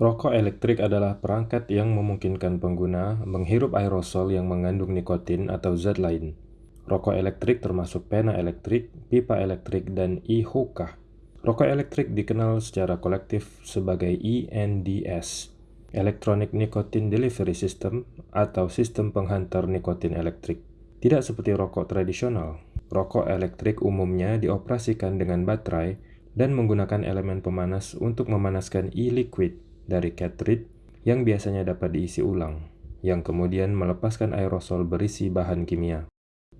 Rokok elektrik adalah perangkat yang memungkinkan pengguna menghirup aerosol yang mengandung nikotin atau zat lain. Rokok elektrik termasuk pena elektrik, pipa elektrik, dan e-hookah. Rokok elektrik dikenal secara kolektif sebagai ENDS, Electronic Nicotine Delivery System atau sistem penghantar nikotin elektrik. Tidak seperti rokok tradisional, rokok elektrik umumnya dioperasikan dengan baterai dan menggunakan elemen pemanas untuk memanaskan e-liquid dari cartridge yang biasanya dapat diisi ulang, yang kemudian melepaskan aerosol berisi bahan kimia.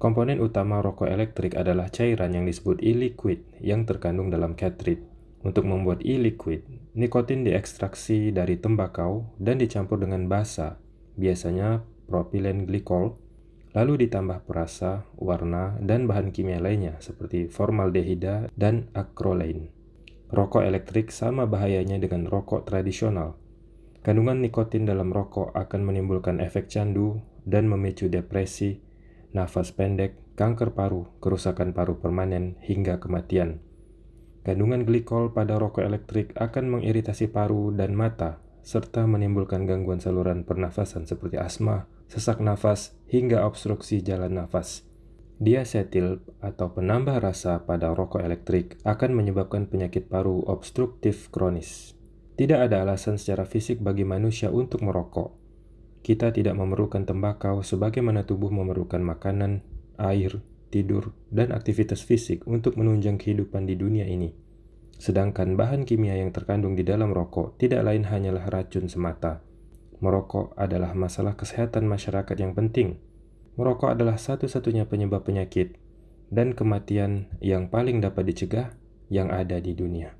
Komponen utama rokok elektrik adalah cairan yang disebut e-liquid yang terkandung dalam cartridge. Untuk membuat e-liquid, nikotin diekstraksi dari tembakau dan dicampur dengan basa, biasanya propilen glikol, lalu ditambah perasa, warna, dan bahan kimia lainnya seperti formaldehida dan acrolein. Rokok elektrik sama bahayanya dengan rokok tradisional. Kandungan nikotin dalam rokok akan menimbulkan efek candu dan memicu depresi, nafas pendek, kanker paru, kerusakan paru permanen, hingga kematian. Kandungan glikol pada rokok elektrik akan mengiritasi paru dan mata, serta menimbulkan gangguan saluran pernafasan seperti asma, sesak nafas, hingga obstruksi jalan nafas. Diasetil atau penambah rasa pada rokok elektrik akan menyebabkan penyakit paru obstruktif kronis. Tidak ada alasan secara fisik bagi manusia untuk merokok. Kita tidak memerlukan tembakau sebagaimana tubuh memerlukan makanan, air, tidur, dan aktivitas fisik untuk menunjang kehidupan di dunia ini. Sedangkan bahan kimia yang terkandung di dalam rokok tidak lain hanyalah racun semata. Merokok adalah masalah kesehatan masyarakat yang penting, Merokok adalah satu-satunya penyebab penyakit dan kematian yang paling dapat dicegah yang ada di dunia.